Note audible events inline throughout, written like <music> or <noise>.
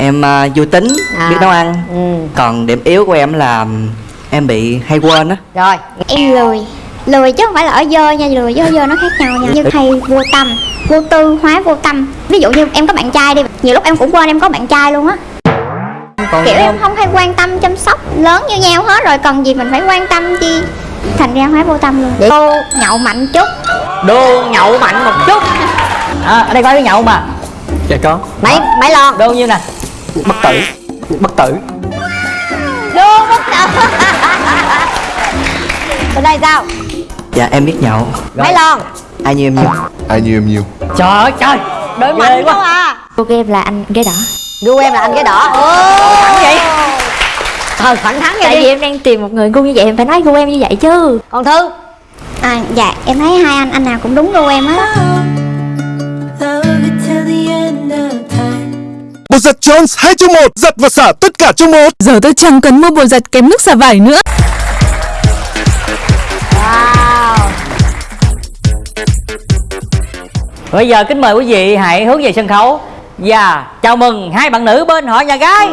em à, vui tính À. biết nấu ăn. Ừ. Còn điểm yếu của em là em bị hay quên á. Rồi. Em lười. Lười chứ không phải là ở dơ nha lười với ở dơ nó khác nhau nha. Như hay vô tâm vô tư hóa vô tâm. Ví dụ như em có bạn trai đi nhiều lúc em cũng quên em có bạn trai luôn á. Còn kiểu em không? hay quan tâm chăm sóc lớn như nhau hết rồi cần gì mình phải quan tâm chi? Thành ra hóa vô tâm luôn. Vậy- cô nhậu mạnh chút. Đô nhậu mạnh một chút. <laughs> À, ở đây có cái nhậu mà. Dạ có. Mấy mấy lon. Đô nhiêu nè bất tử. Bất tử. Đô bất tử. Bên đây sao? Dạ em biết nhậu. Mấy lon? Ai như em nhiều? Ai nhiều em nhiều? Trời ơi trời. Ghê mạnh quá. à. Cô game là anh ghế đỏ. Gu em là anh cái đỏ. Thẳng vậy? Ờ thẳng thắn vậy tại đi. vì em đang tìm một người gu như vậy em phải nói gu em như vậy chứ. Còn thư? À dạ em thấy hai anh anh nào cũng đúng gu em á Bột giặt Jones 2 trong 1 Giặt và xả tất cả trong một. Giờ tôi chẳng cần mua bột giặt kém nước xả vải nữa. Wow. Bây giờ kính mời quý vị hãy hướng về sân khấu. Và chào mừng hai bạn nữ bên họ nhà gái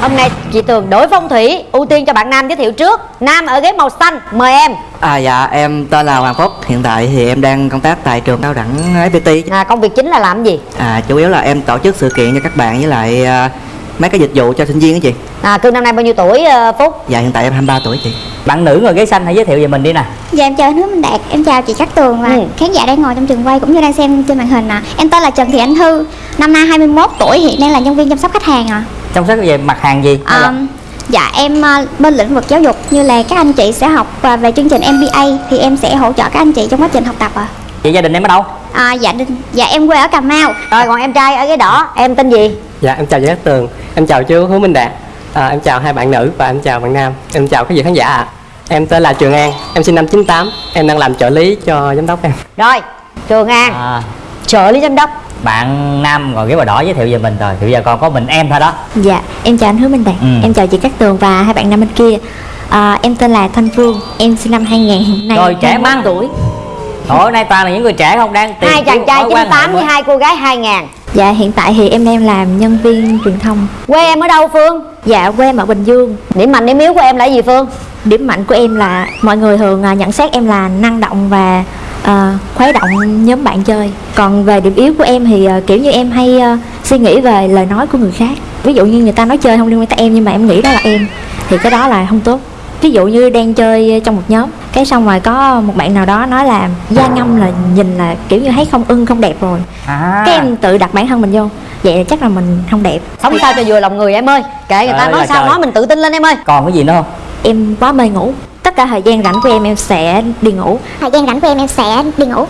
hôm nay chị tường đổi phong thủy ưu tiên cho bạn nam giới thiệu trước. Nam ở ghế màu xanh mời em. À dạ em tên là Hoàng Phúc. Hiện tại thì em đang công tác tại trường cao đẳng FPT à, công việc chính là làm gì? À chủ yếu là em tổ chức sự kiện cho các bạn với lại à, mấy cái dịch vụ cho sinh viên đó chị à cương năm nay bao nhiêu tuổi ờ, phúc dạ hiện tại em 23 tuổi chị bạn nữ ngồi ghế xanh hãy giới thiệu về mình đi nè Dạ em chào anh Hứa Minh Đạt, em chào chị Cát Tường và Ừ. khán giả đang ngồi trong trường quay cũng như đang xem trên màn hình ạ. Em tên là Trần Thị Anh Thư, năm nay 21 tuổi, hiện đang là nhân viên chăm sóc khách hàng ạ. trong sách về mặt hàng gì là- Um, dạ em ờ, bên lĩnh vực giáo dục như là các anh chị sẽ học về chương trình MBA thì em sẽ hỗ trợ các anh chị trong quá trình học tập ạ. vậy gia đình em ở đâu À, dạ dạ em quê ở Cà Mau. rồi còn em trai ở ghế đỏ em tên gì dạ em chào chị Cát Tường em chào chú Hứa Minh Đạt. À, em chào hai bạn nữ và em chào bạn nam. Em chào quý vị khán giả ạ. Em tên là Trường An em sinh năm 98 em đang làm trợ lý cho giám đốc em. Rồi trường an à, trợ lý giám đốc. Bạn nam ngồi ghế màu đỏ giới thiệu về mình rồi. Thì bây giờ còn có mình em thôi đó. Dạ em chào anh Hứa Minh Đạt, Ừ. em chào chị Cát Tường và hai bạn nam bên kia. À, em tên là Thanh Phương, em sinh năm 2000 hiện nay Rồi, trẻ 21 măng. tuổi. Hồi nay toàn là những người trẻ không? Đang tìm hai chàng trai mối quan hệ 98 với hai cô gái 2000 Dạ hiện tại thì em đang làm nhân viên truyền thông. Quê em ở đâu phương? Dạ quê em ở Bình Dương. Điểm mạnh điểm yếu của em là gì phương? Điểm mạnh của em là mọi người thường à, nhận xét em là năng động và à, khuấy động nhóm bạn chơi. Còn về điểm yếu của em thì à, kiểu như em hay à, suy nghĩ về lời nói của người khác. Ví dụ như người ta nói chơi không liên quan tới em nhưng mà em nghĩ đó là em Thì cái đó là không tốt Ví dụ như đang chơi trong một nhóm Cái xong rồi có một bạn nào đó nói là Da ngâm là nhìn là kiểu như thấy không ưng không đẹp rồi. À, Cái em tự đặt bản thân mình vô Vậy là chắc là mình không đẹp. Sống sao cho vừa lòng người em ơi. Kệ người ta Trời nói sao trời. nói mình tự tin lên em ơi. Còn cái gì nữa không? Em quá mê ngủ. Tất cả thời gian rảnh của em em sẽ đi ngủ. Thời gian rảnh của em em sẽ đi ngủ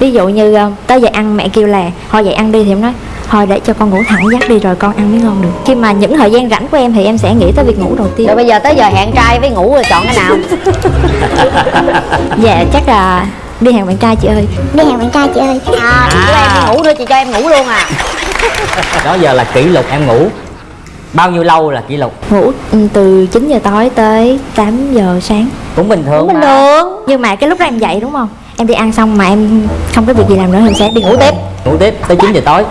ví dụ như ờ, tới giờ ăn mẹ kêu là thôi dậy ăn đi thì em nói thôi để cho con ngủ thẳng giấc đi rồi con ăn mới ngon được. Khi mà những thời gian rảnh của em thì em sẽ nghĩ tới việc ngủ đầu tiên. Rồi bây giờ tới giờ hẹn trai với ngủ rồi chọn cái nào? <laughs> Dạ chắc là đi hàng bạn trai chị ơi. Đi hàng bạn trai chị ơi. À chị cho em đi ngủ nữa chị cho em ngủ luôn à. <laughs> Đó giờ là kỷ lục em ngủ. Bao nhiêu lâu là kỷ lục? Ngủ ừ, từ 9 giờ tối tới 8 giờ sáng. Cũng bình thường bình mà. thường. Nhưng mà cái lúc đó em dậy đúng không em đi ăn xong mà em không có việc gì làm nữa thì em sẽ đi ngủ tiếp. Ngủ tiếp tới 9 giờ tối.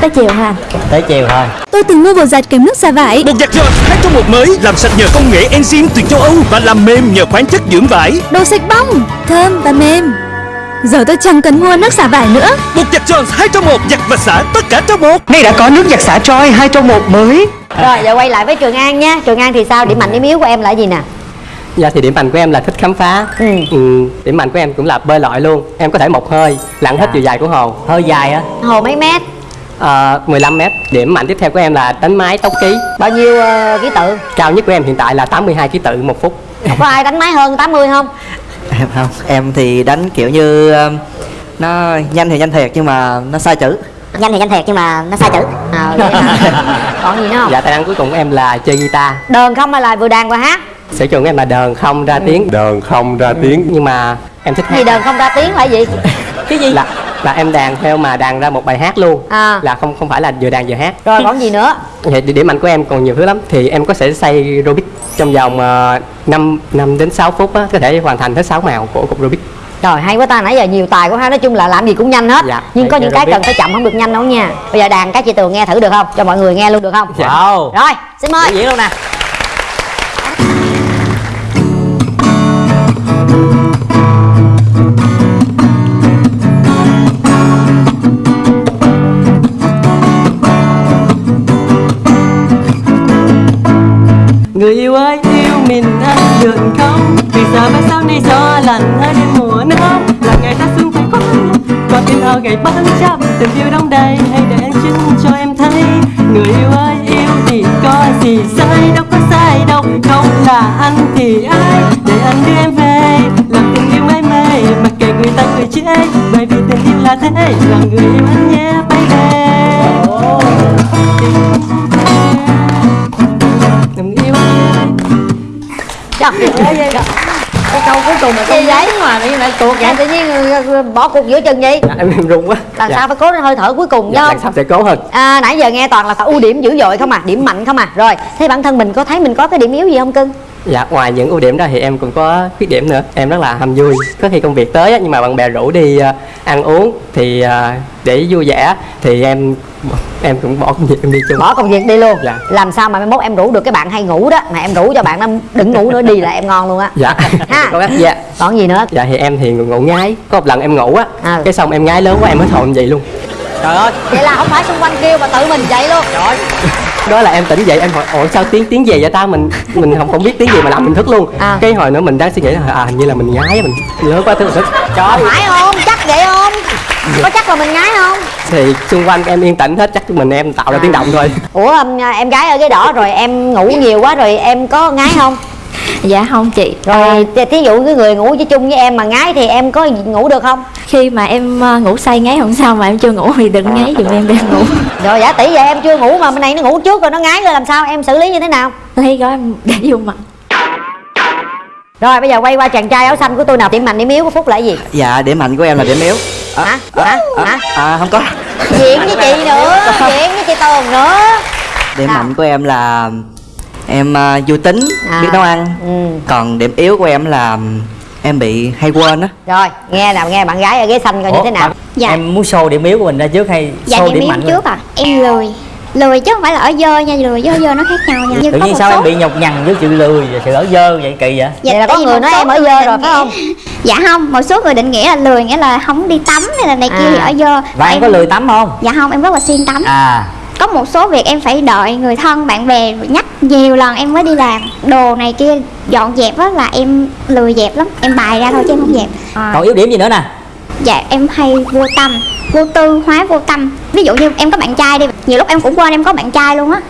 Tới chiều ha. Tới chiều thôi. Tôi từng mua bột giặt kém nước xả vải. Bột giặt Jones 2 trong 1 mới Làm sạch nhờ công nghệ enzyme từ châu Âu Và làm mềm nhờ khoáng chất dưỡng vải. Đồ sạch bong, thơm và mềm. Giờ tôi chẳng cần mua nước xả vải nữa. Bột giặt Jones 2 trong 1 Giặt và xả tất cả trong một. Nay đã có nước giặt xả Troy 2 trong 1 mới. Rồi giờ quay lại với trường an nha. Trường an thì sao? Điểm mạnh điểm yếu của em là gì nè dạ thì điểm mạnh của em là thích khám phá. Ừ. Ừ, điểm mạnh của em cũng là bơi lội luôn. Em có thể một hơi lặn hết chiều dài của hồ. Hơi dài á. Hồ mấy mét? À, 15 mét. Điểm mạnh tiếp theo của em là đánh máy tốc ký. Bao nhiêu ờ, ký tự? Cao nhất của em hiện tại là 82 ký tự một phút. Có ai đánh máy hơn 80 không? Em không. Em thì đánh kiểu như um, nó nhanh thì nhanh thiệt nhưng mà nó sai chữ. Nhanh thì nhanh thiệt nhưng mà nó sai chữ. À, <laughs> còn gì nữa không? Dạ tài năng cuối cùng của em là chơi guitar. Đờn không hay là vừa đàn vừa hát sở trường của em là đờn không ra tiếng. Đờn không ra tiếng. nhưng mà em thích gì đờn không ra tiếng là gì? <laughs> Cái gì? Là là em đàn theo mà đàn ra một bài hát luôn. À. là không không phải là vừa đàn vừa hát. Rồi còn gì nữa? Vậy <laughs> thì điểm mạnh của em còn nhiều thứ lắm. Thì em có thể xây Rubik trong vòng uh, 5, 5 đến 6 phút á, có thể hoàn thành hết 6 màu của cục Rubik. Trời hay quá ta. Nãy giờ nhiều tài quá ha Nói chung là làm gì cũng nhanh hết. Dạ, Nhưng có những cái cần phải chậm không được nhanh đâu nha. Bây giờ đàn các chị Tường nghe thử được không? Cho mọi người nghe luôn được không? Dạ. Wow. Rồi xin mời. Diễn luôn nè được không Vì giờ mai sau này gió lạnh hơi đến mùa nóng Là ngày ta xuống phải có và tim thao ngày bắn trăm Tình yêu đông đầy Hãy để anh chứng cho em thấy. Người yêu ơi, yêu thì có gì sai? Đâu có sai đâu, Không là anh thì ai? Để anh đưa em về, Làm tình yêu mãi mê. Mặc kệ người ta cười chê, Bởi vì tình yêu là thế. Là người yêu anh nhé bay về Ơi Cái câu cuối cùng là gì vậy mà đi lại tuột Em tự nhiên ờ, bỏ cuộc giữa chừng vậy Dạ, em, em run quá Lần Dạ. sau phải cố hơi thở cuối cùng Dạ, lần sau sẽ cố hơn à, Nãy giờ nghe toàn là ưu điểm dữ dội không à Điểm mạnh không à Rồi thế bản thân mình có thấy mình có cái điểm yếu gì không cưng Dạ, ngoài những ưu điểm đó thì em cũng có khuyết điểm nữa. Em rất là ham vui Có khi công việc tới á, nhưng mà bạn bè rủ đi ờ, ăn uống Thì ờ, để vui vẻ Thì em em cũng bỏ công việc em đi chung. Bỏ công việc đi luôn? Dạ. Làm sao mà mai mốt em rủ được cái bạn hay ngủ đó Mà em rủ cho bạn nó đừng ngủ nữa đi là em ngon luôn á. Dạ, <laughs> Ha. cách dạ. Còn gì nữa? Dạ thì em thì ngủ ngái Có một lần em ngủ á À. Cái xong em ngái lớn quá em hết hồn vậy luôn. Trời ơi. Vậy là không phải xung quanh kêu mà tự mình dậy luôn. Trời đó là em tỉnh dậy em hỏi ủa sao tiếng tiếng gì vậy ta mình mình không không biết tiếng gì mà làm mình thức luôn À. cái hồi nữa mình đang suy nghĩ là à hình như là mình ngái mình lớn quá thức thức Trời phải không? Chắc vậy không? Có chắc là mình ngái không? thì xung quanh em yên tĩnh hết chắc mình em tạo ra tiếng động thôi Ủa em, em gái ở ghế đỏ rồi em ngủ nhiều quá rồi em có ngái không? Dạ không chị Rồi à. thí dụ cái người ngủ với chung với em mà ngái thì em có ngủ được không? Khi mà em ờ, ngủ say ngáy hôm sau mà em chưa ngủ thì đừng ngáy giùm em để em ngủ Rồi giả tỷ vậy em chưa ngủ mà bên này nó ngủ trước rồi nó ngái rồi làm sao? Em xử lý như thế nào? Lấy gói em để vô mặt Rồi bây giờ quay qua chàng trai áo xanh của tôi nào điểm mạnh điểm yếu của Phúc là gì? Dạ điểm mạnh của em là điểm yếu à, Hả? Hả? Hả? à, không có Diện với chị nữa, <laughs> diện với chị Tường nữa điểm Sao? mạnh của em là em à, vui tính À. biết nấu ăn Ừ. còn điểm yếu của em là em bị hay quên á Rồi nghe nào nghe bạn gái ở ghế xanh coi như thế nào Dạ. Em muốn show điểm yếu của mình ra trước hay Dạ show điểm điểm yếu mạnh trước à Em lười Lười chứ không phải là ở dơ nha Lười với ở dơ nó khác nhau nha Như Tự nhiên sao số- em bị nhọc nhằn với sự lười và sự ở dơ vậy kỳ vậy? Vậy là có người nói em ở dơ rồi, phải không? <laughs> Dạ không Một số người định nghĩa là lười Nghĩa là không đi tắm hay là này kia À. thì ở dơ Và em có lười tắm không? Dạ không em rất là siêng tắm À Có một số việc em phải đợi người thân bạn bè nhắc nhiều lần em mới đi làm. Đồ này kia dọn dẹp á là em lười dẹp lắm Em bài ra thôi chứ em không dẹp. À, Còn yếu điểm gì nữa nè? Dạ em hay vô tâm Vô tư hóa vô tâm. Ví dụ như em có bạn trai đi Nhiều lúc em cũng quên em có bạn trai luôn á.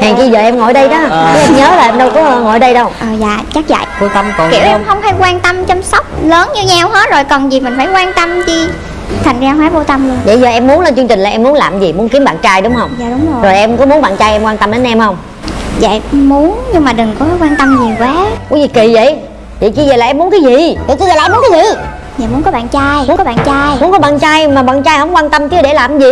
Hèn chi giờ em ngồi đây đó? À. Chứ em nhớ là em đâu có ngồi đây đâu. Ờ dạ chắc vậy. Vô tâm còn kiểu em không? không hay quan tâm chăm sóc lớn như nhau hết rồi cần gì mình phải quan tâm chi thành ra hóa vô tâm luôn Vậy giờ em muốn lên chương trình là em muốn làm gì? Muốn kiếm bạn trai đúng không? dạ đúng rồi, Rồi em có muốn bạn trai em quan tâm đến em không? dạ em muốn nhưng mà đừng có quan tâm nhiều quá Có gì kỳ vậy? Vậy chứ giờ là em muốn cái gì? Vậy chứ giờ là em muốn cái gì? dạ muốn có bạn trai muốn có bạn trai Muốn có bạn trai mà bạn trai không quan tâm chứ để làm gì?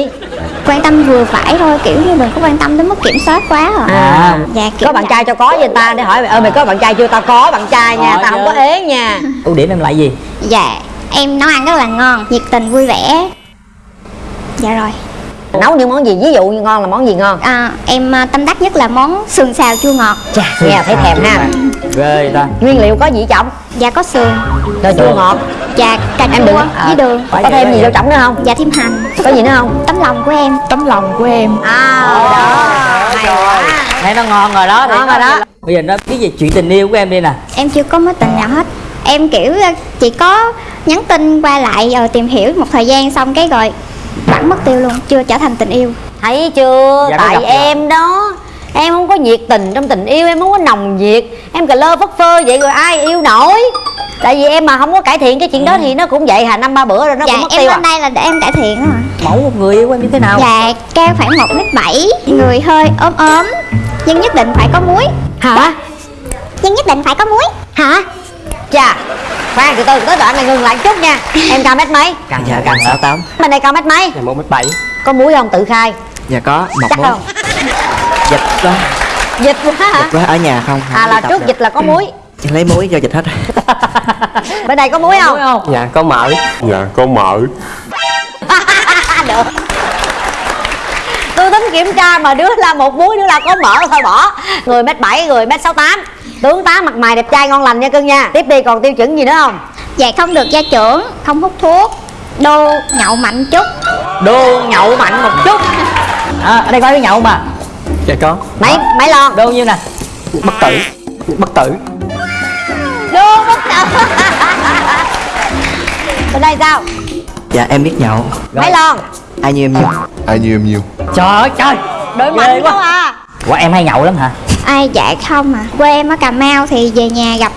quan tâm vừa phải thôi kiểu như đừng có quan tâm đến mức kiểm soát quá à, À, dạ kiểu có bạn vậy. trai cho có người ta để hỏi ơ mày có bạn trai chưa? Tao có bạn trai nha, Có tao không có ế nha Ưu điểm em lại gì? dạ em nấu ăn rất là ngon nhiệt tình vui vẻ. Dạ rồi. Nấu những món gì? Ví dụ như ngon là món gì ngon? à, em à, tâm đắc nhất là món sườn xào chua ngọt. Chà, nghe thấy thèm ha. Ghê ta. Nguyên liệu có gì trọng? dạ có sườn. Rồi chua ngọt. Dạ cà Em chua đừng với đường. Có thêm gì vô trọng nữa không? dạ thêm hành. Có gì nữa không? tấm lòng của em. Tấm lòng của em. À, đó. Hay quá Thấy nó ngon rồi đó Ngon rồi đó. Bây giờ nó cái gì chuyện tình yêu của em đi nè. Em chưa có mối tình nào hết em kiểu ờ, chỉ có nhắn tin qua lại rồi tìm hiểu một thời gian xong cái rồi bắn mất tiêu luôn chưa trở thành tình yêu Thấy chưa? Dạ, Tại gặp rồi. em đó Em không có nhiệt tình trong tình yêu Em không có nồng nhiệt Em cà lơ phất phơ vậy rồi ai yêu nổi Tại vì em mà không có cải thiện cái chuyện đó Thì nó cũng vậy hà năm ba bữa rồi nó dạ cũng mất em tiêu à lên đây là để em cải thiện đó mà Mẫu một người yêu em như thế nào? dạ cao khoảng một mét bảy người hơi ốm ốm nhưng nhất định phải có muối Hả? nhưng nhất định phải có muối Hả? Chà khoan từ từ tới đoạn này ngừng lại chút nha. Em cao mét mấy? Càng dạ càng sáu tám. Bên đây cao mét mấy? Dạ một mét bảy. Có muối không? Tự khai. Dạ có. Một chắc muối không? Dịch quá. Dịch quá hả? Dịch quá ở nhà không, không à là trước được. dịch là có muối Chị lấy muối cho dịch hết. <laughs> Bên đây có muối không? không? Dạ có mỡ. Dạ có mỡ. <laughs> Được tôi tính kiểm tra mà đứa là một muối đứa là có mỡ thôi bỏ. Người mét bảy người mét sáu tám. Tướng tá mặt mày đẹp trai ngon lành nha cưng nha. Tiếp đi còn tiêu chuẩn gì nữa không? Dạ không được gia trưởng không hút thuốc. Đô nhậu mạnh chút. Đô nhậu mạnh một chút. À, ở đây có cái nhậu mà. Dạ có. Mấy mấy lon? Đô nhiêu nè? Bất tử. Bất tử. Đô bất tử. Bên đây sao? Dạ em biết nhậu. Mấy lon? Ai như em nhiêu Ai như em nhiêu trời ơi trời. Đội mạnh quá. à. Ủa em hay nhậu lắm hả? Ai dạ không à. Quê em ở cà mau thì về nhà gặp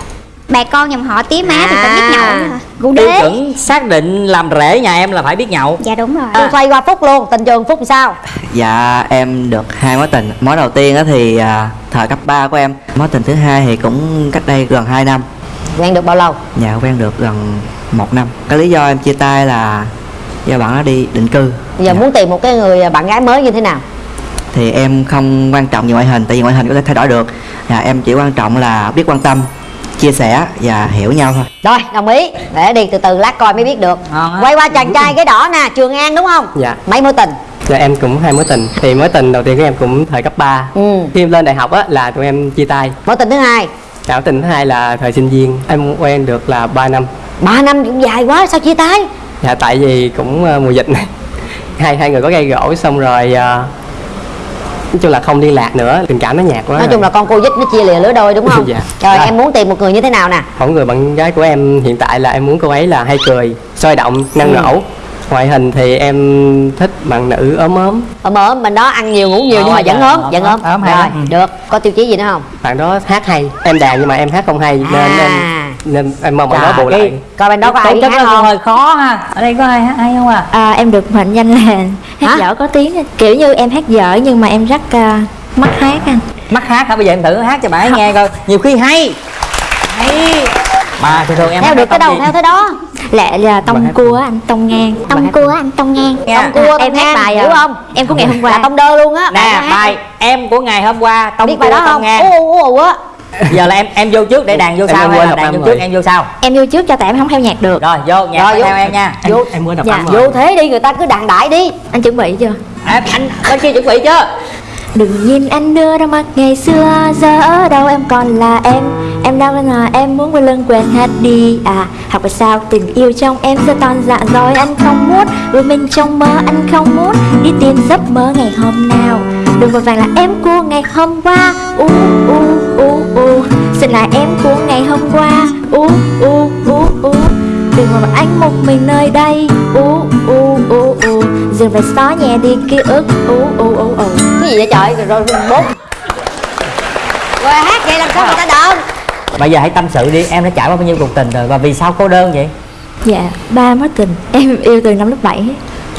bà con dòng họ tía má thì phải biết nhậu Cụ tiêu đế. chuẩn xác định làm rể nhà em là phải biết nhậu. Dạ đúng rồi. Tôi xoay qua phúc luôn tình trường phúc làm sao? Dạ em được hai mối tình. Mối đầu tiên á thì à, thời cấp 3 của em. Mối tình thứ hai thì cũng cách đây gần 2 năm. Quen được bao lâu? Dạ quen được gần một năm. Cái lý do em chia tay là do bạn nó đi định cư. Giờ Dạ. muốn tìm một cái người bạn gái mới như thế nào? Thì em không quan trọng về ngoại hình tại vì ngoại hình có thể thay đổi được. Dạ, em chỉ quan trọng là biết quan tâm chia sẻ và hiểu nhau thôi. Rồi đồng ý. Để đi từ từ lát coi mới biết được. Á. quay qua chàng trai cái đỏ nè trường an đúng không? Dạ. Mấy mối tình? Dạ em cũng hai mối tình. Thì mối tình đầu tiên của em cũng thời cấp 3 ừ. Khi em lên đại học á là tụi em chia tay. Mối tình thứ hai? Dạ mối tình thứ hai là thời sinh viên. Em quen được là 3 năm. Ba năm cũng dài quá sao chia tay Dạ tại vì cũng ờ, mùa dịch này. Hai hai người có gây gỗ xong rồi ờ, nói chung là không liên lạc nữa tình cảm nó nhạt quá nói chung là con cô dích nó chia lìa lứa đôi đúng không? <laughs> Dạ. rồi Dạ. em muốn tìm một người như thế nào nè? Còn người bạn gái của em hiện tại là em muốn cô ấy là hay cười sôi động năng Ừ. nổ. Ngoại hình thì em thích bạn nữ ốm ốm. Ốm ốm bên đó ăn nhiều ngủ nhiều Ồ, nhưng mà dạ, vẫn ốm vẫn ốm ốm, ốm hay rồi lắm. được. Có tiêu chí gì nữa không? Bạn đó hát hay em đàn nhưng mà em hát không hay nên À. em nên em mong bạn đó bù lại. coi bên đó có ai hát không? hơi khó ha. Ở đây có ai hát hay không à? À, em được mệnh danh là hát Hả? dở có tiếng. Kiểu như em hát dở nhưng mà em rất à, mắt hát anh. Mắt hát hả? Bây giờ em thử hát cho bạn ấy nghe coi. Nhiều khi hay. Hay. Mà thường thường em theo được cái đầu theo thế đó. Lẹ là tông hát- cua anh tông ngang tông cua anh tông ngang. Tông cua em tông hát bài hiểu à, không? Em của ngày hôm là qua tông đơ luôn á. Nè bài em của ngày hôm qua tông cua đó tông ngang giờ là em em vô trước để đàn vô Em sau em hay quên là đàn vô rồi. trước em vô sau? Em vô trước cho tại em không theo nhạc được. Rồi vô nhạc Rồi, vô. theo em nha. Vô em muốn đọc Dạ. vô thế đi người ta cứ đàn đại đi. Anh chuẩn bị chưa? Em anh bên kia chuẩn bị chưa? Đừng nhìn anh đưa ra mặt ngày xưa Giờ ở đâu em còn là em. Em đâu là em muốn quay lưng quên hết đi. À học tại sao? Tình yêu trong em giờ toàn dạ rồi Anh không muốn Rồi mình trong mơ anh không muốn. Đi tìm giấc mơ ngày hôm nào. Đừng vội vàng là em của ngày hôm qua u u u u. Xin là em của ngày hôm qua. U u u u. Đừng mà anh một mình nơi đây. U u u u. Dừng phải xóa nhẹ đi ký ức. U u u u. Cái gì vậy trời? Rồi rồi bốn rồi hát vậy làm sao người ta đờn bây giờ hãy tâm sự đi. Em đã trải qua bao nhiêu cuộc tình rồi và vì sao cô đơn vậy? Dạ, ba mối tình. Em yêu từ năm lớp 7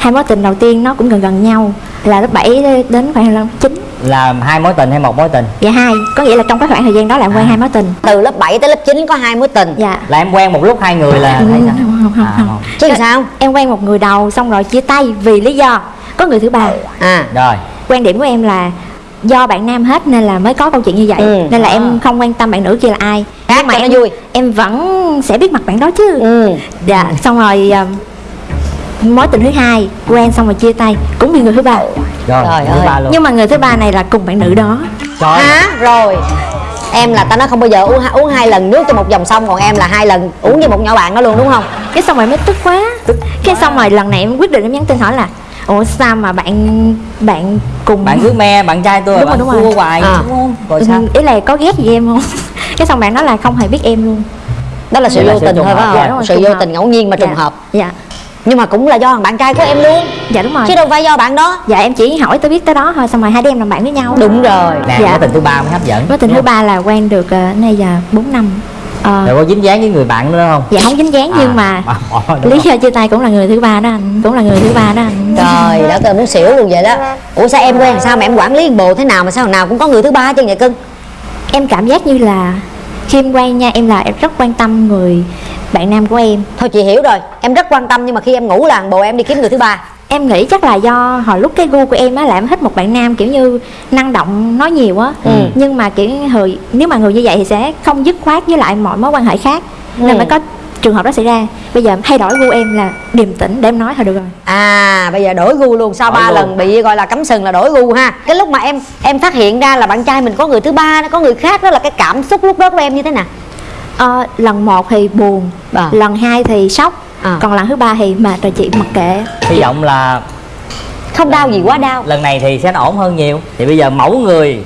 Hai mối tình đầu tiên nó cũng gần gần nhau Là lớp 7 đến khoảng lớp 9 là hai mối tình hay một mối tình? Dạ hai. Có nghĩa là trong cái khoảng thời gian đó là em quen hai mối tình. Từ lớp 7 tới lớp 9 có hai mối tình. Dạ. Là em quen một lúc hai người là Ừ, không, không, không, À, không. chứ làm sao? Em quen một người đầu xong rồi chia tay vì lý do Có người thứ ba. À. Rồi. Quan điểm của em là do bạn nam hết nên là mới có câu chuyện như vậy. Ừ. Nên là À. em không quan tâm bạn nữ kia là ai. Hát Nhưng mà em vui. em vẫn sẽ biết mặt bạn đó chứ. Ừ. Dạ, xong rồi à, mối tình thứ hai quen xong rồi chia tay cũng vì người thứ ba. Rồi Trời thứ ơi. ba luôn. Nhưng mà người thứ ba này là cùng bạn nữ đó. Trời hả? rồi. Em là tao nói không bao giờ uống hai- uống hai lần nước cho một dòng sông còn em là hai lần uống với một nhỏ bạn đó luôn đúng không? Cái xong rồi mới tức quá. Cái xong rồi lần này em quyết định em nhắn tin hỏi là ủa sao mà bạn bạn cùng bạn cứ me bạn trai tôi Đúng bạn rồi, đúng rồi. hoài À. đúng không? Rồi Ừ, sao? ý là có ghét gì em không? <laughs> Cái xong bạn nói là không hề biết em luôn. Đó là sự là vô tình thôi phải không? Dạ, đúng rồi, sự vô hợp. tình ngẫu nhiên mà trùng Dạ. hợp. Dạ nhưng mà cũng là do thằng bạn trai của em luôn. Dạ đúng rồi. Chứ đâu phải do bạn đó. Dạ em chỉ hỏi tới biết tới đó thôi xong rồi hai đứa em làm bạn với nhau. Đúng rồi. Nè Dạ. mối tình thứ ba mới hấp dẫn. Mối tình thứ ba là quen được uh, nay giờ 4 năm. Ờ, rồi có dính dáng với người bạn nữa không? Dạ không dính dáng nhưng mà à, à, lý do chia tay cũng là người thứ ba đó anh cũng là người thứ ba đó anh. Trời đã tôi muốn xỉu luôn vậy đó. Ủa sao em quen sao mà em quản lý bồ thế nào mà sao nào cũng có người thứ ba chứ vậy cưng? Em cảm giác như là khi em quen nha em là em rất quan tâm người bạn nam của em thôi chị hiểu rồi em rất quan tâm nhưng mà khi em ngủ là bộ em đi kiếm người thứ ba em nghĩ chắc là do hồi lúc cái gu của em á là em thích một bạn nam kiểu như năng động nói nhiều á Ừ. nhưng mà kiểu hồi nếu mà người như vậy thì sẽ không dứt khoát với lại mọi mối quan hệ khác Ừ. nên mới có trường hợp đó xảy ra. Bây giờ thay đổi gu em là điềm tĩnh để em nói thôi được rồi. À bây giờ đổi gu luôn. Sau ba lần bị gọi là cắm sừng là đổi gu ha. Cái lúc mà em em phát hiện ra là bạn trai mình có người thứ ba có người khác đó là cái cảm xúc lúc đó của em như thế nào? Ờ, lần một thì buồn À. lần hai thì sốc À. còn lần thứ ba thì mệt rồi chị mặc kệ. Hy vọng là không đau gì quá đau. lần này thì sẽ ổn hơn nhiều. Thì bây giờ mẫu người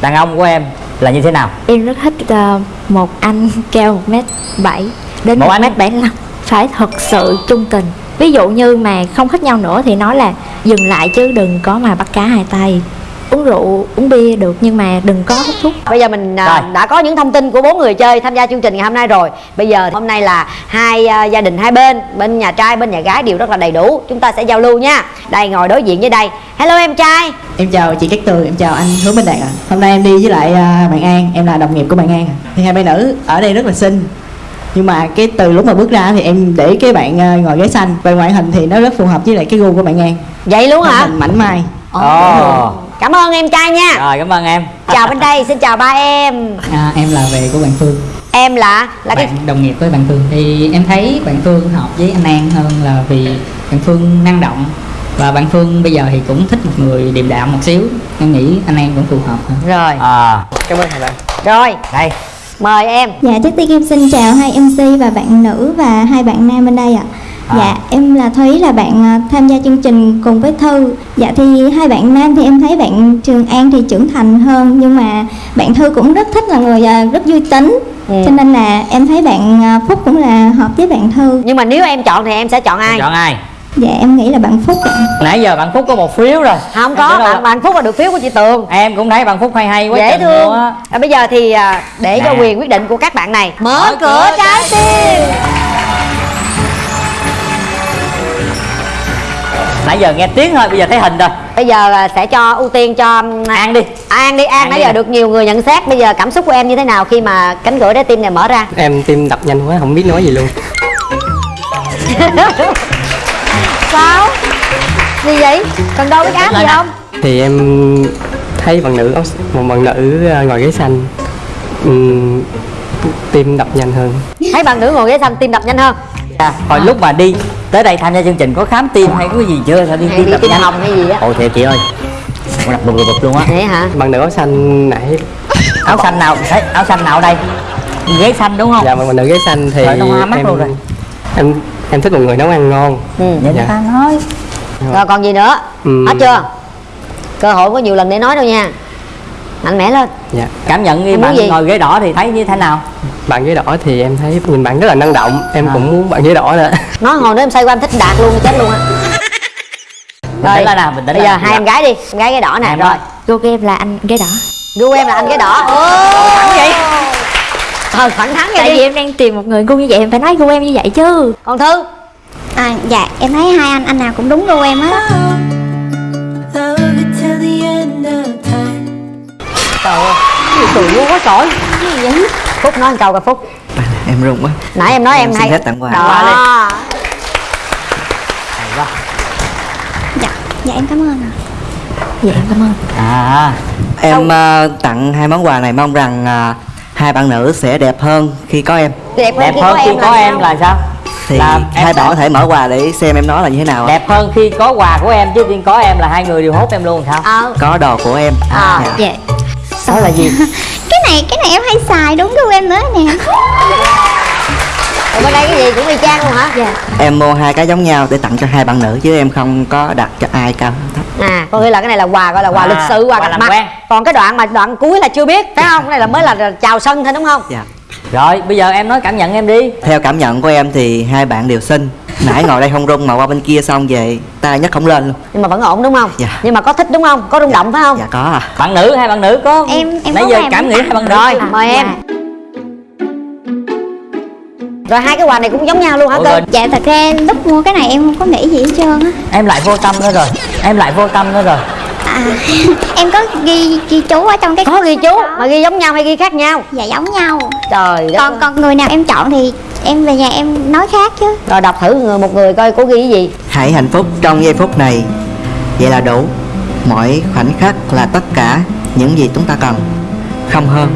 đàn ông của em là như thế nào? Em rất thích ờ, một anh cao một mét bảy đến Một mét bảy phải thật sự trung tình ví dụ như mà không thích nhau nữa thì nói là dừng lại chứ đừng có mà bắt cá hai tay uống rượu uống bia được nhưng mà đừng có hút thuốc Bây giờ mình à, Rồi. đã có những thông tin của bốn người chơi tham gia chương trình ngày hôm nay rồi. Bây giờ hôm nay là hai à, gia đình hai bên, bên nhà trai bên nhà gái đều rất là đầy đủ. Chúng ta sẽ giao lưu nha. Đây ngồi đối diện với đây. Hello em trai. Em chào chị Cát Tường, em chào anh Hứa Minh Đạt ạ. Hôm nay em đi với lại à, bạn An, em là đồng nghiệp của bạn An. ạ. Thì hai bạn nữ ở đây rất là xinh. Nhưng mà cái từ lúc mà bước ra thì em để cái bạn à, ngồi ghế xanh. Về ngoại hình thì nó rất phù hợp với lại cái gu của bạn An. Vậy luôn hả? Hình mảnh mai. Ồ. Cảm ơn em trai nha. rồi cảm ơn em. Chào bên đây, xin chào ba em. à, Em là về của bạn Phương. Em là? Là cái Bạn đồng nghiệp với bạn Phương. Thì em thấy bạn Phương hợp với anh An hơn là vì bạn Phương năng động. Và bạn Phương bây giờ thì cũng thích một người điềm đạm một xíu. Em nghĩ anh An vẫn phù hợp hơn. Rồi. à. Cảm ơn hai bạn. Rồi, đây mời em. Dạ, trước tiên em xin chào hai MC và bạn nữ và hai bạn nam bên đây ạ. À. Dạ, em là Thúy là bạn à, tham gia chương trình cùng với Thư. Dạ thì hai bạn nam thì em thấy bạn Trường An thì trưởng thành hơn nhưng mà bạn Thư cũng rất thích là người à, rất vui tính. Ừ. Cho nên là em thấy bạn à, Phúc cũng là hợp với bạn Thư. Nhưng mà nếu em chọn thì em sẽ chọn ai? chọn ai Dạ em nghĩ là bạn Phúc ạ. nãy giờ bạn phúc có một phiếu rồi Không Em có, tưởng đâu bạn bạn Phúc là được phiếu của chị Tường. em cũng thấy bạn phúc hay hay quá Dễ thương. luôn á À, bây giờ thì à, để cho Nè. quyền quyết định của các bạn này. Mở Mở cửa cửa trái tim. nãy giờ nghe tiếng thôi bây giờ thấy hình rồi Bây giờ à, sẽ cho ưu tiên cho an đi An đi, An, An nãy đi giờ nè. được nhiều người nhận xét Bây giờ cảm xúc của em như thế nào khi mà cánh cửa trái tim này mở ra Em tim đập nhanh quá, không biết nói gì luôn <laughs> Sao? Gì vậy? Cần đo cái áp gì không? Thì em thấy bạn nữ một bạn nữ à, ngồi ghế xanh Ừm, tim đập nhanh hơn Thấy bạn nữ ngồi ghế xanh tim đập nhanh hơn à, hồi lúc mà đi tới đây tham gia chương trình có khám tim hay có cái gì chưa sao đi tim đập nhanh hồng hay gì á ồ thiệt chị ơi con đập bụp bụp luôn á Vậy hả? Bạn nữ áo xanh nãy áo xanh nào thấy áo xanh nào ở đây ghế xanh đúng không Dạ bạn nữ ghế xanh thì mắt em, luôn rồi. em em thích một người nấu ăn ngon. Ừ. vậy Dạ. ta nói. Rồi còn gì nữa? Ừm. Hết chưa? Cơ hội có nhiều lần để nói đâu nha. Mạnh mẽ lên. Dạ. Cảm nhận muốn bạn gì? ngồi ghế đỏ thì thấy như thế nào? Bạn ghế đỏ thì em thấy nhìn bạn rất là năng động. Em À. cũng muốn bạn ghế đỏ nữa. Nói hồi nữa em say qua em thích đạt luôn chết luôn á. Tĩnh lên nào? Tĩnh Bây giờ hai em gái đi. Em gái cái đỏ nè. Rồi. gu em là anh ghế đỏ. Gu em là anh cái đỏ. Thẳng vậy Ờ thẳng thắn vậy tại đi vì em đang tìm một người gu như vậy em phải nói gu em như vậy chứ Còn Thư À, dạ em thấy hai anh anh nào cũng đúng gu em á. Trời ơi Cười luôn quá trời Gì vậy? Phúc nói một câu coi Phúc em run quá Nãy em nói em, Em hay phép tặng quà. Đó Hay quá. Dạ, dạ em cảm ơn ạ. dạ em cảm ơn à em ờ, tặng hai món quà này mong rằng ờ, hai bạn nữ sẽ đẹp hơn khi có em Đẹp hơn đẹp khi hơn có khi em có là em sao? là sao thì Là hai bạn có thể mở quà để xem em nói là như thế nào đẹp hơn khi có quà của em chứ tiên có em là hai người đều hốt em luôn sao Ờ có đồ của em À. Dạ. dạ đó là gì <laughs> Cái này cái này em hay xài đúng gu em nữa nè. Ở bên đây cái gì cũng y chang luôn hả? dạ em mua hai cái giống nhau để tặng cho hai bạn nữ chứ em không có đặt cho ai cao thấp À, có nghĩa là cái này là quà gọi là quà À, lịch sự, quà quà gặp mặt. quen. Còn cái đoạn mà đoạn cuối là chưa biết, phải không? Cái này là mới là chào sân thôi đúng không? dạ rồi bây giờ em nói cảm nhận em đi theo cảm nhận của em thì hai bạn đều xinh nãy ngồi đây không rung mà qua bên kia xong về tay nhấc không lên luôn Nhưng mà vẫn ổn đúng không? Dạ. Nhưng mà có thích đúng không? Có rung động phải không? dạ có à bạn nữ hay bạn nữ có Em- em nãy có giờ cảm nghĩ hai bạn nữ Rồi, À, mời em. dạ. Rồi hai cái quà này cũng giống nhau luôn hả cơ? Dạ thật ra lúc mua cái này em không có nghĩ gì hết trơn á. em lại vô tâm nữa rồi em lại vô tâm nữa rồi À, <laughs> em có ghi ghi chú ở trong cái Có ghi chú, mà ghi giống nhau hay ghi khác nhau? Dạ giống nhau. trời đất còn ơi. còn người nào em chọn thì em về nhà em nói khác chứ rồi đọc thử người một người coi cô ghi cái gì hãy hạnh phúc trong giây phút này vậy là đủ mỗi khoảnh khắc là tất cả những gì chúng ta cần không hơn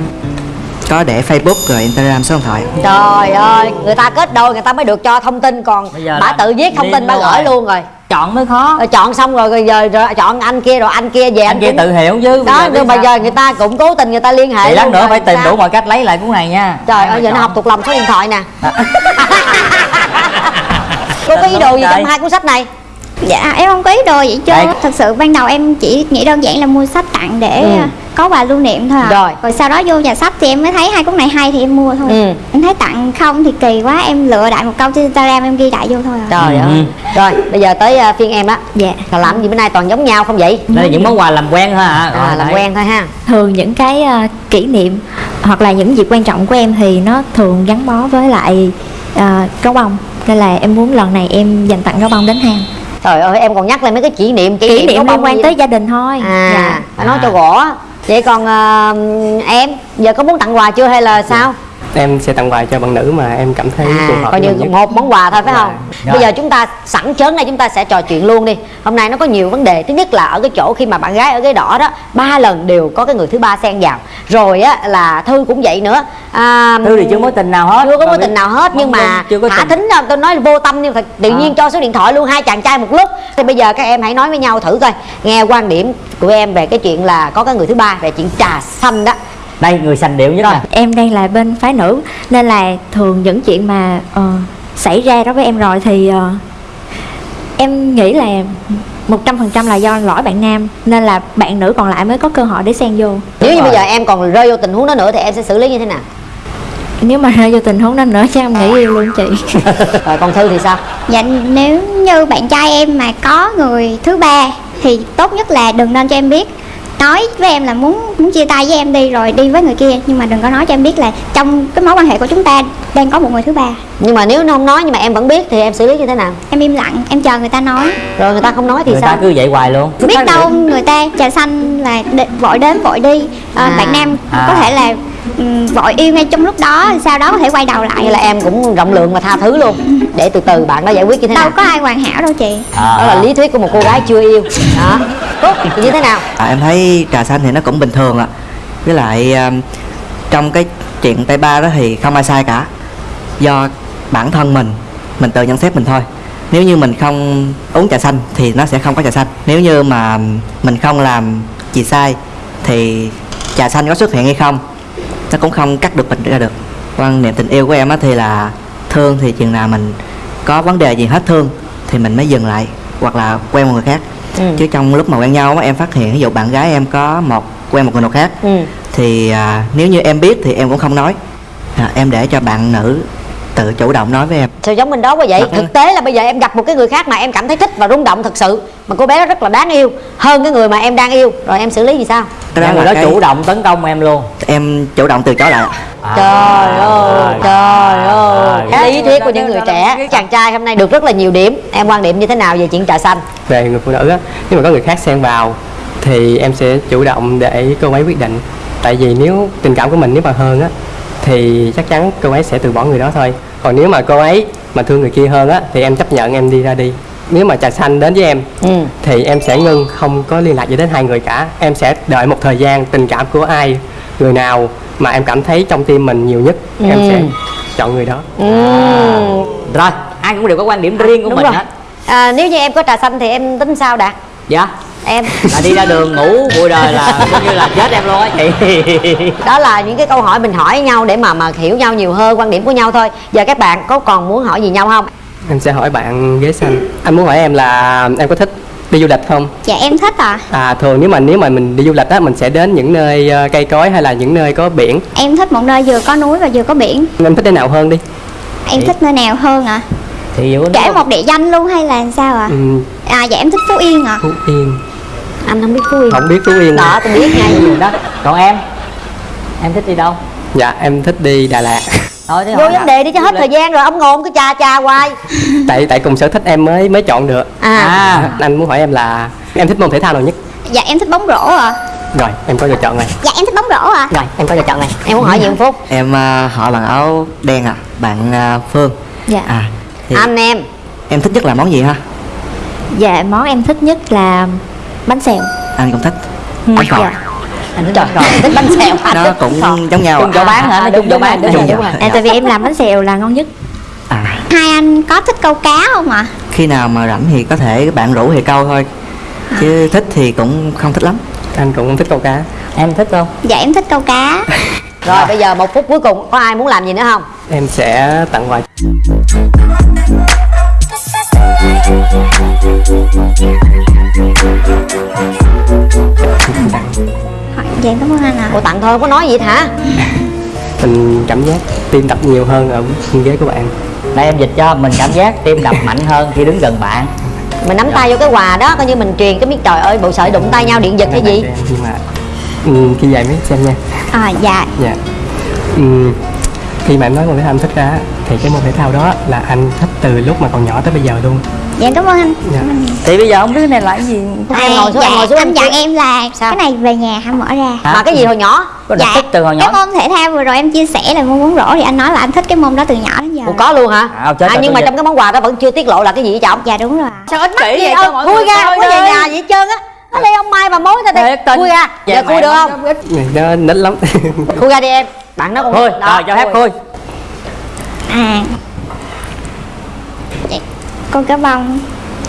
có để facebook rồi instagram số điện thoại. Trời ơi người ta kết đôi người ta mới được cho thông tin còn bà tự viết thông tin bà gửi rồi? luôn rồi. Chọn mới khó. Rồi chọn xong rồi, rồi giờ rồi chọn anh kia rồi anh kia về anh kia cũng- tự hiểu chứ đó nhưng mà giờ người ta cũng cố tình người ta liên hệ thì lát nữa rồi phải tìm sao? đủ mọi cách lấy lại cuốn này nha. Trời ơi giờ nó học thuộc lòng số điện thoại nè. <laughs> Cô có ý đồ gì trong hai cuốn sách này? Dạ em không có ý đồ vậy chứ thật sự ban đầu em chỉ nghĩ đơn giản là mua sách tặng để Ừ. có quà lưu niệm thôi à. Rồi. rồi sau đó vô nhà sách thì em mới thấy hai cuốn này hay thì em mua thôi. Ừ. em thấy tặng không thì kỳ quá em lựa đại một câu trên instagram em ghi đại vô thôi à trời Ừ. ơi. Rồi bây giờ tới à, phiên em á. Dạ. Còn làm gì bữa nay toàn giống nhau không vậy? Đây là những món quà làm quen thôi hả? À, làm quen thôi ha. Thường những cái ờ, kỷ niệm hoặc là những dịp quan trọng của em thì nó thường gắn bó với lại ờ, gấu bông. Nên là em muốn lần này em dành tặng gấu bông đến hàng trời ơi em còn nhắc lên mấy cái kỷ niệm kỷ, kỷ có niệm bông liên quan tới gia đình thôi. À Dạ. phải nói cho rõ vậy còn à, em giờ có muốn tặng quà chưa hay là sao? Em sẽ tặng quà cho bạn nữ mà em cảm thấy phù à hợp coi như nhất. một món quà thôi phải không? Rồi. bây giờ chúng ta sẵn chớn đây chúng ta sẽ trò chuyện luôn đi. Hôm nay nó có nhiều vấn đề. Thứ nhất là ở cái chỗ khi mà bạn gái ở ghế đỏ đó ba lần đều có cái người thứ ba xen vào. Rồi á là thư cũng vậy nữa. À, thư thì chưa mối tình nào hết. chưa có mối tình nào hết nhưng mà thả tình. thính ra tôi nói vô tâm nhưng thật tự nhiên À. cho số điện thoại luôn hai chàng trai một lúc. Thì bây giờ các em hãy nói với nhau thử coi. Nghe quan điểm của em về cái chuyện là có cái người thứ ba về chuyện trà xanh đó đây người sành điệu nhất nè. em đang là bên phái nữ nên là thường những chuyện mà ờ, xảy ra đối với em rồi thì ờ, em nghĩ là một trăm phần trăm là do lỗi bạn nam nên là bạn nữ còn lại mới có cơ hội để xen vô. Nếu như rồi. bây giờ em còn rơi vô tình huống đó nữa thì em sẽ xử lý như thế nào? Nếu mà rơi vô tình huống đó nữa chắc em nghĩ yêu luôn chị. <laughs> Rồi còn thư thì sao? Dạ nếu như bạn trai em mà có người thứ ba thì tốt nhất là đừng nên cho em biết nói với em là muốn muốn chia tay với em đi rồi đi với người kia. Nhưng mà đừng có nói cho em biết là trong cái mối quan hệ của chúng ta đang có một người thứ ba. Nhưng mà nếu nó không nói nhưng mà em vẫn biết thì em xử lý như thế nào? Em im lặng em chờ người ta nói. Rồi người ta không nói thì người sao? ta cứ vậy hoài luôn. Biết đâu người ta trà xanh là đ- vội đến vội đi. Ờ, À. bạn nam À. có thể là vội yêu ngay trong lúc đó sau đó có thể quay đầu lại. Hay là em cũng rộng lượng và tha thứ luôn. Để từ từ bạn đó giải quyết như thế đâu nào? có ai hoàn hảo đâu chị. À. đó là lý thuyết của một cô gái chưa yêu. Đó. Tốt thì như thế nào? À, em thấy trà xanh thì nó cũng bình thường ạ. Với lại um, trong cái chuyện tay ba đó thì không ai sai cả. Do bản thân mình mình tự nhận xét mình thôi. Nếu như mình không uống trà xanh thì nó sẽ không có trà xanh. Nếu như mà mình không làm gì sai thì trà xanh có xuất hiện hay không nó cũng không cắt được mình ra được quan niệm tình yêu của em á thì là thương thì chừng nào mình có vấn đề gì hết thương thì mình mới dừng lại hoặc là quen một người khác Ừ. chứ trong lúc mà quen nhau á em phát hiện ví dụ bạn gái em có một quen một người nào khác ừ. thì à, nếu như em biết thì em cũng không nói à, em để cho bạn nữ tự chủ động nói với em sao giống mình đó quá vậy Dạ. thực tế là bây giờ em gặp một cái người khác mà em cảm thấy thích và rung động thật sự mà cô bé đó rất là đáng yêu hơn cái người mà em đang yêu. Rồi em xử lý gì sao? Cái đó người đó cái- chủ động tấn công em luôn. Em chủ động từ chối lại trời ơi trời ơi. À. lý thuyết của những người trẻ chàng trai hôm nay được rất là nhiều điểm. Em quan điểm như thế nào về chuyện trà xanh? Về người phụ nữ á nếu mà có người khác xen vào thì em sẽ chủ động để cô ấy quyết định. Tại vì nếu tình cảm của mình nếu mà hơn á thì chắc chắn cô ấy sẽ từ bỏ người đó thôi. Còn nếu mà cô ấy mà thương người kia hơn á thì em chấp nhận em đi ra đi nếu mà trà xanh đến với em ừ. thì em sẽ ngưng không có liên lạc gì đến hai người cả. Em sẽ đợi một thời gian tình cảm của ai người nào mà em cảm thấy trong tim mình nhiều nhất em Ừ. sẽ chọn người đó. Ừ. rồi ai cũng đều có quan điểm riêng của đúng mình rồi. hết. À, nếu như em có trà xanh thì em tính sao đạt? Dạ. Em. Là đi ra đường ngủ bụi đời là <laughs> coi như là chết em luôn á chị. <laughs> Đó là những cái câu hỏi mình hỏi nhau để mà mà hiểu nhau nhiều hơn quan điểm của nhau thôi. Giờ các bạn có còn muốn hỏi gì nhau không em sẽ hỏi bạn ghế xanh. Anh muốn hỏi em là em có thích đi du lịch không? Dạ em thích à À, thường nếu mà nếu mà mình đi du lịch á mình sẽ đến những nơi ờ, cây cối hay là những nơi có biển. Em thích một nơi vừa có núi và vừa có biển. Em thích nơi nào hơn đi? Em thích nơi nào hơn ạ? thì nếu kể một địa danh luôn hay là sao ạ? Ừm, à dạ em thích phú yên ạ. Phú Yên. Anh không biết phú yên. Không biết Phú Yên đó tôi biết ngay. Gì đó. Còn em? Em thích đi đâu? Dạ em thích đi Đà Lạt thôi chứ vô vấn đề đi cho hết thời gian rồi ông ngồn cứ chà chà hoài. <laughs> Tại tại cùng sở thích em mới mới chọn được. À, à anh muốn hỏi em là em thích môn thể thao nào nhất? Dạ em thích bóng rổ ạ. Rồi em có lựa chọn này. Dạ em thích bóng rổ à rồi em có lựa chọn này. Em muốn hỏi gì phút em à, hỏi bạn áo đen à bạn à, phương. Dạ. à thì anh em. Em thích nhất là món gì ha? Dạ món em thích nhất là bánh xèo. Anh cũng thích. Bánh khọt Dạ. Anh thích bánh khọt thích bánh xèo anh nó cũng khọt. giống nhau chung à. chỗ bán hả? Nó chung chỗ bán rồi, Chung rồi. À, tại vì em làm bánh xèo là ngon nhất. À. Hai anh có thích câu cá không ạ? Khi nào mà rảnh thì có thể bạn rủ thì câu thôi. Chứ thích thì cũng không thích lắm. Anh cũng thích câu cá. Em thích không dạ em thích câu cá. <laughs> Rồi bây giờ một phút cuối cùng có ai muốn làm gì nữa không? Em sẽ tặng quà <laughs> dạ em cảm ơn anh ạ. Ủa tặng thôi không có nói gì hết hả? <laughs> Mình cảm giác tim đập nhiều hơn ở bên ghế của bạn. Đây em dịch cho. Mình cảm giác tim đập mạnh hơn khi đứng gần bạn. Mình nắm tay vô cái quà đó coi như mình truyền cái biết trời ơi bộ sợi đụng tay nhau điện giật hay gì? Nhưng mà ừ, khi về mới xem nha. À dạ. Dạ. Ừ, khi mà em nói môn thể thao anh thích ra thì cái môn thể thao đó là anh thích từ lúc mà còn nhỏ tới bây giờ luôn. Dạ em cảm ơn anh. Dạ. thì bây giờ không biết cái này là cái gì. Em ngồi xuống dạ, em ngồi xuống anh em dặn em là Sao? cái này về nhà hãy mở ra. Mà cái gì hồi nhỏ? Có đặc thích từ hồi cái nhỏ môn thể thao vừa rồi em chia sẻ là môn bóng rổ thì anh nói là anh thích cái môn đó từ nhỏ đến giờ. Ủa, có luôn hả? À, chết à, nhưng mà trong cái món quà đó vẫn chưa tiết lộ là cái gì vậy trọng dạ đúng rồi. Sao ít Kỹ gì vậy đâu cho mọi người ra không có về đi. nhà gì hết trơn á. Ở đây ông mai bà mối ta Thiệt tình. khui ra. Dạ, giờ khui được nó không? nó nít lắm. Khui ra đi em <laughs> bạn nó còn thôi đó, rồi cho phép khui à dạ, con cá bông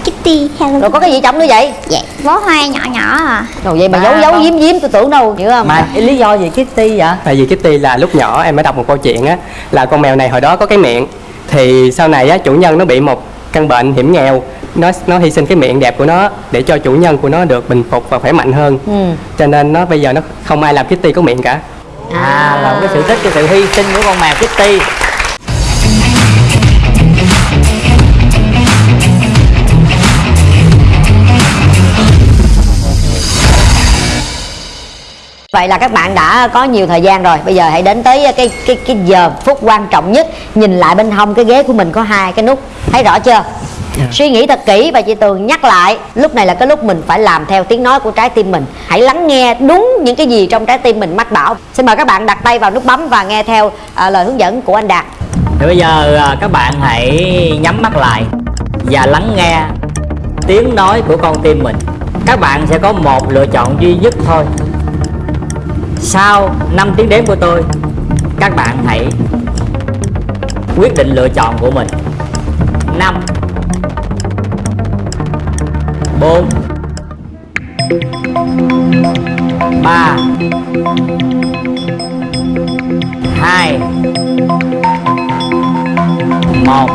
Kitty hello rồi có cái gì trong nữa vậy? Dạ bó hoa nhỏ nhỏ à. Rồi vậy mà Ba giấu giấu con. giếm giếm tôi tưởng đâu hiểu không? Mà cái lý do gì Kitty vậy? Tại vì Kitty là lúc nhỏ em mới đọc một câu chuyện á là con mèo này hồi đó có cái miệng thì sau này á chủ nhân nó bị một căn bệnh hiểm nghèo. Nó nó hy sinh cái miệng đẹp của nó để cho chủ nhân của nó được bình phục và khỏe mạnh hơn. Ừ. cho nên nó bây giờ nó không ai làm Kitty có miệng cả à là một cái sự tích cái sự hy sinh của con mèo Kitty. Vậy là các bạn đã có nhiều thời gian rồi. Bây giờ hãy đến tới cái cái cái giờ phút quan trọng nhất. Nhìn lại bên hông cái ghế của mình có hai cái nút. Thấy rõ chưa? Suy nghĩ thật kỹ và chị Tường nhắc lại Lúc này là cái lúc mình phải làm theo tiếng nói của trái tim mình. Hãy lắng nghe đúng những cái gì trong trái tim mình mách bảo. Xin mời các bạn đặt tay vào nút bấm và nghe theo à, lời hướng dẫn của anh Đạt. Thì bây giờ à, các bạn hãy nhắm mắt lại và lắng nghe tiếng nói của con tim mình. Các bạn sẽ có một lựa chọn duy nhất thôi. Sau 5 tiếng đếm của tôi các bạn hãy quyết định lựa chọn của mình. 5 4 3 2 1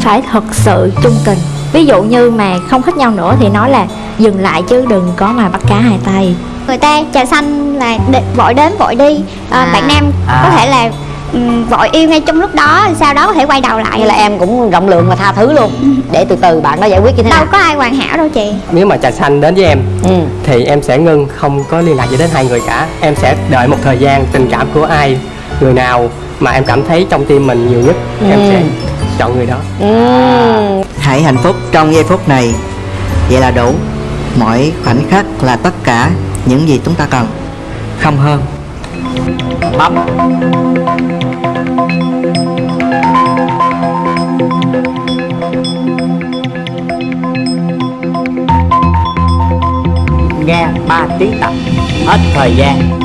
phải thật sự chung tình ví dụ như mà không thích nhau nữa thì nói là dừng lại chứ đừng có mà bắt cá hai tay người ta trà xanh là đ- vội đến vội đi à, À. bạn nam À. có thể là vội yêu ngay trong lúc đó sau đó có thể quay đầu lại. Vậy là em cũng rộng lượng và tha thứ luôn. Để từ từ bạn đó giải quyết như thế nào? Đâu có ai hoàn hảo đâu chị. Nếu mà trà xanh đến với em ừ. thì em sẽ ngưng không có liên lạc gì đến hai người cả. Em sẽ đợi một thời gian tình cảm của ai người nào mà em cảm thấy trong tim mình nhiều nhất em Ừ. sẽ chọn người đó. Ừ. hãy hạnh phúc trong giây phút này. Vậy là đủ. Mỗi khoảnh khắc là tất cả những gì chúng ta cần. Không hơn. Bấm nghe 3 tiếng tập, hết thời gian.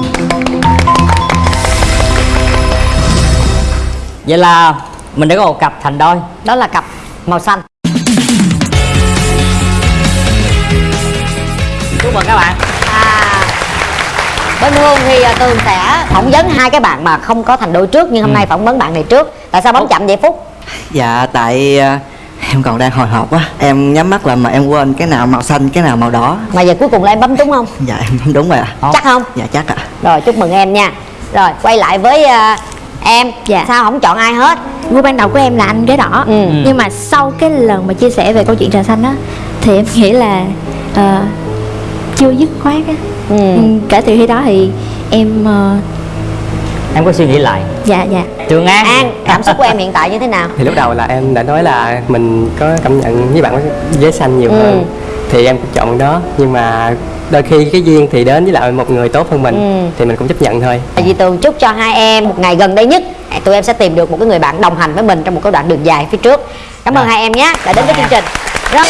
Vậy là mình đã có một cặp thành đôi, Đó là cặp màu xanh. Chúc mừng các bạn bên Hương thì à, Tường sẽ phỏng vấn hai cái bạn mà không có thành đôi trước nhưng hôm nay phỏng vấn bạn này trước. Tại sao bấm chậm vậy Phúc? dạ tại à, em còn đang hồi hộp á em nhắm mắt là mà em quên cái nào màu xanh cái nào màu đỏ Mà giờ cuối cùng là em bấm đúng không? dạ em đúng rồi ạ Chắc không? dạ chắc ạ Rồi chúc mừng em nha. Rồi quay lại với à, em. Dạ. Sao không chọn ai hết? gu ban đầu của em là anh ghế đỏ Ừ. nhưng mà sau cái lần mà chia sẻ về câu chuyện trà xanh á thì em nghĩ là ờ, chưa dứt khoát á. Ừ. ừ. kể từ khi đó thì em ờ, em có suy nghĩ lại. Dạ dạ. Trường an. An, cảm xúc của em hiện tại như thế nào? thì lúc đầu là em đã nói là mình có cảm nhận với bạn với giấy xanh nhiều Ừ. hơn. Thì em cũng chọn đó. Nhưng mà đôi khi cái duyên thì đến với lại một người tốt hơn mình Ừ. thì mình cũng chấp nhận thôi. Chị Tường chúc cho hai em một ngày gần đây nhất. Tụi em sẽ tìm được một cái người bạn đồng hành với mình trong một cái đoạn đường dài phía trước. Cảm ơn hai em nhé. Đã đến với chương trình. Rất